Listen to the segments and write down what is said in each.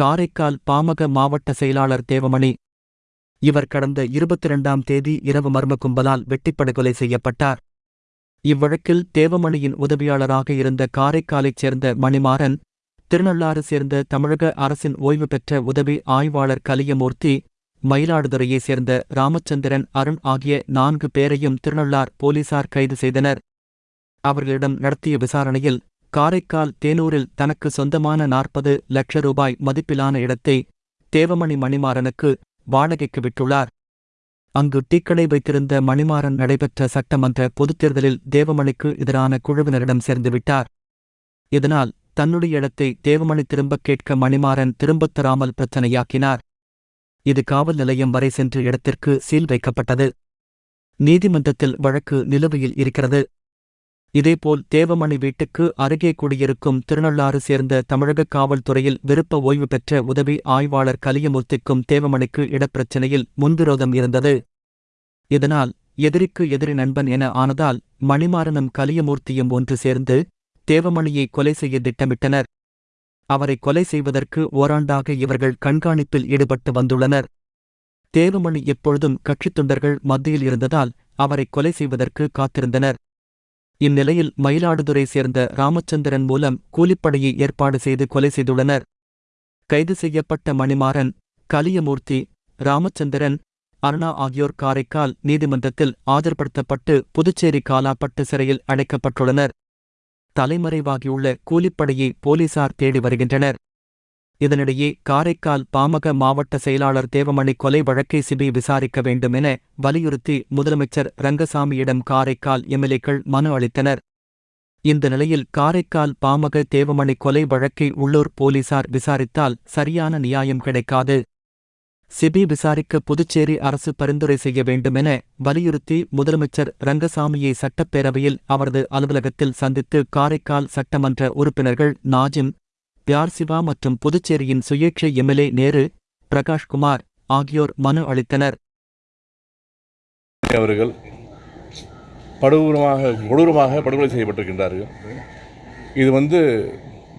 காரைக்கால் பாமக மாவட்ட செயலாளர் தேவமணி. இவர் கடந்த இருபத்தி இரண்டாம் தேதி இரவு மர்ம கும்பலால் வெட்டிப்படுகொலை செய்யப்பட்டார். இவ்வழக்கில் தேவமணியின் உதவியாளராக இருந்த காரைக்காலைச் சேர்ந்த மணிமாறன் திருநள்ளாறு சேர்ந்த தமிழக அரசின் ஓய்வு பெற்ற உதவி ஆய்வாளர் கலியமூர்த்தி மயிலாடுதுறையைச் சேர்ந்த ராமச்சந்திரன் அருண் ஆகிய நான்கு பேரையும் திருநள்ளார் போலீசார் கைது செய்தனர். அவர்களிடம் நடத்திய விசாரணையில் காரைக்கால் தேனூரில் தனக்கு சொந்தமான நாற்பது லட்ச ரூபாய் மதிப்பிலான இடத்தை தேவமணி மணிமாறனுக்கு வாடகைக்கு விட்டுள்ளார். அங்கு டீக்கடை வைத்திருந்த மணிமாறன் நடைபெற்ற சட்டமன்ற பொதுத் தேர்தலில் தேவமணிக்கு எதிரான குழுவினரிடம் சேர்ந்துவிட்டார் இதனால் தன்னுடைய இடத்தை தேவமணி திரும்பக் கேட்க மணிமாறன் திரும்பத் தராமல் பிரச்சனையாக்கினார். இது காவல் நிலையம் வரை சென்று இடத்திற்கு சீல் வைக்கப்பட்டது. நீதிமன்றத்தில் வழக்கு நிலுவையில் இருக்கிறது. இதேபோல் தேவமணி வீட்டுக்கு அருகே குடியிருக்கும் திருநள்ளாறு சேர்ந்த தமிழக காவல்துறையில் விருப்ப ஓய்வு பெற்ற உதவி ஆய்வாளர் கலியமூர்த்திக்கும் தேவமணிக்கு இடப்பிரச்சினையில் முன்விரோதம் இருந்தது. இதனால் எதிரிக்கு எதிரி நண்பன் என ஆனதால் மணிமாறனும் கலியமூர்த்தியும் ஒன்று சேர்ந்து தேவமணியை கொலை செய்ய திட்டமிட்டனர். அவரை கொலை செய்வதற்கு ஓராண்டாக இவர்கள் கண்காணிப்பில் ஈடுபட்டு வந்துள்ளனர். தேவமணி எப்பொழுதும் கட்சித் தொண்டர்கள் மத்தியில் இருந்ததால் அவரை கொலை செய்வதற்கு காத்திருந்தனர். இந்நிலையில் மயிலாடுதுறை சேர்ந்த ராமச்சந்திரன் மூலம் கூலிப்படையை ஏற்பாடு செய்து கொலை செய்துள்ளனர். கைது செய்யப்பட்ட மணிமாறன் கலியமூர்த்தி ராமச்சந்திரன் அருணா ஆகியோர் காரைக்கால் நீதிமன்றத்தில் ஆஜர்படுத்தப்பட்டு புதுச்சேரி காலாப்பட்டு சிறையில் அடைக்கப்பட்டுள்ளனர். தலைமறைவாகியுள்ள கூலிப்படையை போலீசார் தேடி வருகின்றனர். இதனிடையே காரைக்கால் பாமக மாவட்ட செயலாளர் தேவமணி கொலை வழக்கை சிபி விசாரிக்க வேண்டும் என வலியுறுத்தி முதலமைச்சர் ரங்கசாமியிடம் காரைக்கால் எம்எல்ஏக்கள் மனு அளித்தனர். இந்த நிலையில் காரைக்கால் பாமக தேவமணி கொலை வழக்கை உள்ளூர் போலீசார் விசாரித்தால் சரியான நியாயம் கிடைக்காது. சிபி விசாரிக்க புதுச்சேரி அரசு பரிந்துரை செய்ய வேண்டுமென வலியுறுத்தி முதலமைச்சர் ரங்கசாமியை சட்டப்பேரவையில் அவரது அலுவலகத்தில் சந்தித்து காரைக்கால் சட்டமன்ற உறுப்பினர்கள் நாஜிம் பியார் சிவா மற்றும் புதுச்சேரியின் சுயேட்சை எம்எல்ஏ நேரு பிரகாஷ்குமார் ஆகியோர் மனு அளித்தனர். அவர்கள் படுகூரமாக கொடூரமாக படுகொலை செய்யப்பட்டிருக்கின்றார்கள். இது வந்து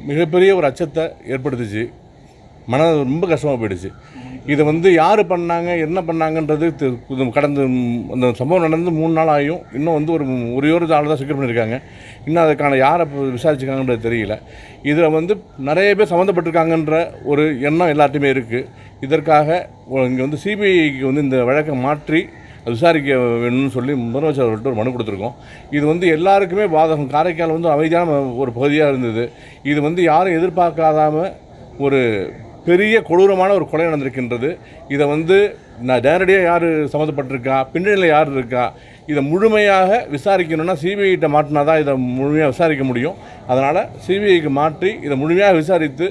மிகப்பெரிய ஒரு அச்சத்தை ஏற்படுத்துச்சு. மன ரொம்ப கஷ்டமாக போயிடுச்சு. இதை வந்து யார் பண்ணாங்க என்ன பண்ணாங்கன்றது கடந்து அந்த சம்பவம் நடந்து மூணு நாள் ஆகியும் இன்னும் வந்து ஒரு ஒரே ஒரு ஆள் தான் சிக்கர் பண்ணியிருக்காங்க இன்னும் அதுக்கான யாரை இப்போ விசாரிச்சிருக்காங்கன்றது தெரியல. இதில் வந்து நிறைய பேர் சம்மந்தப்பட்டிருக்காங்கன்ற ஒரு எண்ணம் எல்லாத்தையுமே இருக்குது இதற்காக இங்கே வந்து சிபிஐக்கு வந்து இந்த வழக்கை மாற்றி அது விசாரிக்க வேணும்னு சொல்லி முதலமைச்சர் அவர்கிட்ட ஒரு மனு கொடுத்துருக்கோம். இது வந்து எல்லாருக்குமே பாதகம் காரைக்கால் வந்து அமைதியான ஒரு பகுதியாக இருந்தது. இது வந்து யாரும் எதிர்பார்க்காதாம ஒரு பெரிய கொடூரமான ஒரு கொலை நடந்திருக்கின்றது. இதை வந்து நான் நேரடியாக யார் சம்மந்தப்பட்டிருக்கா? பின்னணியில் யார் இருக்கா? இதை முழுமையாக விசாரிக்கணும்னா சிபிஐகிட்ட மாட்டினா தான் இதை முழுமையாக விசாரிக்க முடியும். அதனால் சிபிஐக்கு மாற்றி இதை முழுமையாக விசாரித்து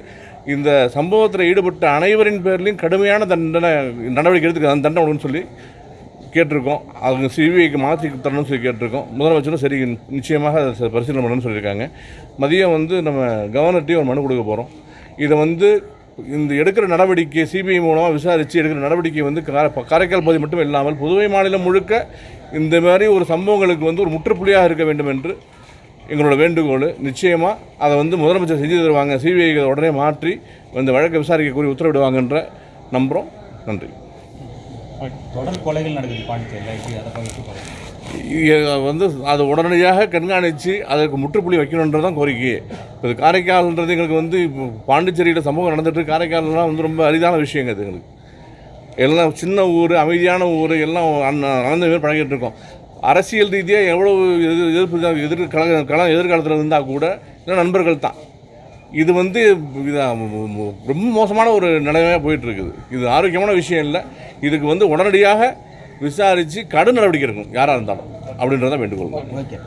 இந்த சம்பவத்தில் ஈடுபட்ட அனைவரின் பேர்லையும் கடுமையான தண்டனை நடவடிக்கை எடுத்துக்க அந்த தண்டனை சொல்லி கேட்டிருக்கோம். அவங்க சிபிஐக்கு மாற்றி தரணும்னு சொல்லி கேட்டிருக்கோம். முதலமைச்சரும் சரி நிச்சயமாக அதை பரிசீலனை பண்ணணும்னு சொல்லியிருக்காங்க. மதியம் வந்து நம்ம கவர்னர்ட்டையும் ஒரு மனு கொடுக்க போகிறோம் இதை வந்து இந்த எடுக்கிற நடவடிக்கை சிபிஐ மூலமாக விசாரித்து எடுக்கிற நடவடிக்கை வந்து கார- காரைக்கால் பகுதி மட்டும் இல்லாமல் புதுவை மாநிலம் முழுக்க இந்த மாதிரி ஒரு சம்பவங்களுக்கு வந்து ஒரு முற்றுப்புள்ளியாக இருக்க வேண்டும் என்று எங்களோட வேண்டுகோள். நிச்சயமாக அதை வந்து முதலமைச்சர் செஞ்சு தருவாங்க. சிபிஐ உடனே மாற்றி இந்த வழக்கை விசாரிக்க கூறி உத்தரவிடுவாங்கன்ற நம்புகிறோம் நன்றி. தொடர் கொலைகள் நடக்குது பாண்டிச்சேரியில். அதை பகிர்ந்து வந்து அதை உடனடியாக கண்காணித்து அதற்கு முற்றுப்புள்ளி வைக்கணுன்றது தான் கோரிக்கை. இப்போ காரைக்கால்ன்றது எங்களுக்கு வந்து இப்போ பாண்டிச்சேரியில் சமூகம் நடந்துட்டு காரைக்கால்லாம் வந்து ரொம்ப அரிதான விஷயங்க அது எங்களுக்கு. எல்லாம் சின்ன ஊர் அமைதியான ஊர் எல்லாம் அண்ண- மாதிரி பழகிட்டு இருக்கோம். அரசியல் ரீதியாக எவ்வளோ எதிர் எதிர்ப்பு எதிர் கல கல எதிர்காலத்தில் இருந்தால் கூட எல்லாம் நண்பர்கள் தான். இது வந்து ரொம்ப மோசமான ஒரு நிலைமையாக போயிட்டுருக்குது இது ஆரோக்கியமான விஷயம் இல்லை. இதுக்கு வந்து உடனடியாக விசாரித்து கடும் நடவடிக்கை இருக்கும் யாராக இருந்தாலும். அப்படின்றத வேண்டுகோள் ஓகே.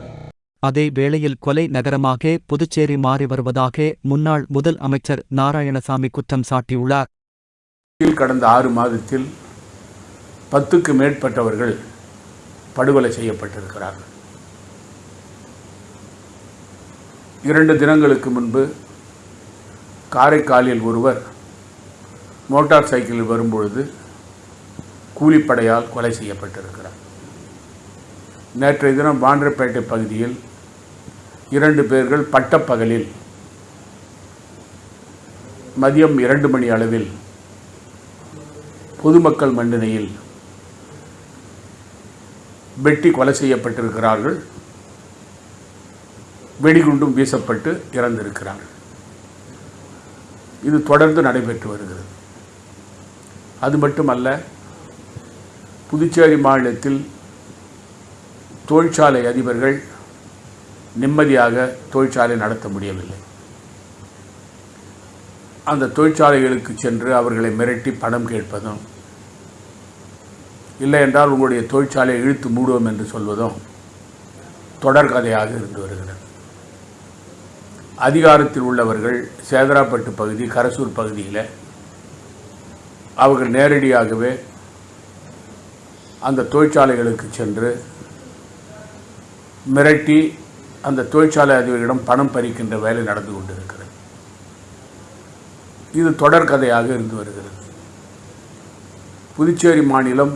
அதே வேளையில் கொலை நகரமாக புதுச்சேரி மாறி வருவதாக முன்னாள் முதல் அமைச்சர் நாராயணசாமி குற்றம் சாட்டியுள்ளார். கடந்த ஆறு மாதத்தில் பத்துக்கு மேற்பட்டவர்கள் படுகொலை செய்யப்பட்டிருக்கிறார்கள். இரண்டு தினங்களுக்கு முன்பு காரைக்காலில் ஒருவர் மோட்டார் சைக்கிளில் வரும்பொழுது கூலிப்படையால் கொலை செய்யப்பட்டிருக்கிறார். நேற்றைய தினம் வாண்டர்பேட்டை பகுதியில் இரண்டு பேர்கள் பட்டப்பகலில் மதியம் இரண்டு மணி அளவில் பொதுமக்கள் மண்டனையில் வெட்டி கொலை செய்யப்பட்டிருக்கிறார்கள். வெடிகுண்டும் வீசப்பட்டு இறந்திருக்கிறார்கள். இது தொடர்ந்து நடைபெற்று வருகிறது. அது மட்டுமல்ல புதுச்சேரி மாநிலத்தில் தொழிற்சாலை அதிபர்கள் நிம்மதியாக தொழிற்சாலை நடத்த முடியவில்லை. அந்த தொழிற்சாலைகளுக்கு சென்று அவர்களை மிரட்டி பணம் கேட்பதும் இல்லை என்றால் உங்களுடைய தொழிற்சாலையை இழுத்து மூடுவோம் என்று சொல்வதும் தொடர்கதையாக இருந்து வருகிறது. அதிகாரத்தில் உள்ளவர்கள் சேதராப்பட்டு பகுதி கரசூர் பகுதியில் அவர்கள் நேரடியாகவே அந்த தொழிற்சாலைகளுக்கு சென்று மிரட்டி அந்த தொழிற்சாலை அதிபர்களிடம் பணம் பறிக்கின்ற வேலை நடந்து கொண்டிருக்கிறது. இது தொடர்கதையாக இருந்து வருகிறது. புதுச்சேரி மாநிலம்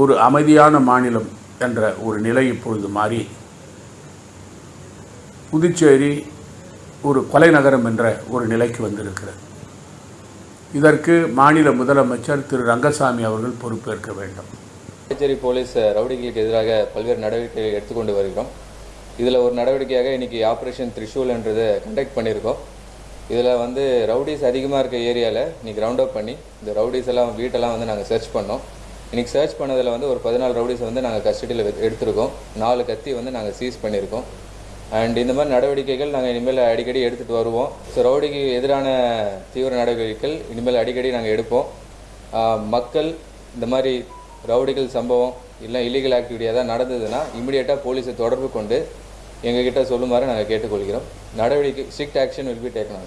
ஒரு அமைதியான மாநிலம் என்ற ஒரு நிலை இப்பொழுது மாறி புதுச்சேரி ஒரு கொலை நகரம் என்ற ஒரு நிலைக்கு வந்திருக்கிறது. இதற்கு மாநில முதலமைச்சர் திரு ரங்கசாமி அவர்கள் பொறுப்பேற்க வேண்டும். புதுச்சேரி போலீஸ் ரவுடிகளுக்கு எதிராக பல்வேறு நடவடிக்கைகள் எடுத்துக்கொண்டு வருகிறோம். இதில் ஒரு நடவடிக்கையாக இன்றைக்கி ஆப்ரேஷன் த்ரிஷூல் என்றதை கண்டக்ட் பண்ணியிருக்கோம். இதில் வந்து ரவுடிஸ் அதிகமாக இருக்க ஏரியாவில் இன்றைக்கி ரவுண்ட் அப் பண்ணி இந்த ரவுடிஸ் எல்லாம் வீட்டெல்லாம் வந்து நாங்கள் சர்ச் பண்ணோம். இன்றைக்கி சர்ச் பண்ணதில் வந்து ஒரு பதினாலு ரவுடிஸை வந்து நாங்கள் கஸ்டடியில் எடுத்திருக்கோம். நாலு கத்தி வந்து நாங்கள் சீஸ் பண்ணியிருக்கோம். அண்ட் இந்த மாதிரி நடவடிக்கைகள் நாங்கள் இனிமேல் அடிக்கடி எடுத்துகிட்டு வருவோம். ஸோ ரவுடிக்கு எதிரான தீவிர நடவடிக்கைகள் இனிமேல் அடிக்கடி நாங்கள் எடுப்போம். மக்கள் இந்த மாதிரி ரவுடிகள் சம்பவம் இல்லை இல்லீகல் ஆக்டிவிட்டி ஏதாவது நடந்ததுன்னா இமிடியேட்டாக போலீஸை தொடர்பு கொண்டு எங்ககிட்ட சொல்லுமாறு நாங்கள் கேட்டுக்கொள்கிறோம். நடவடிக்கை strict action will be taken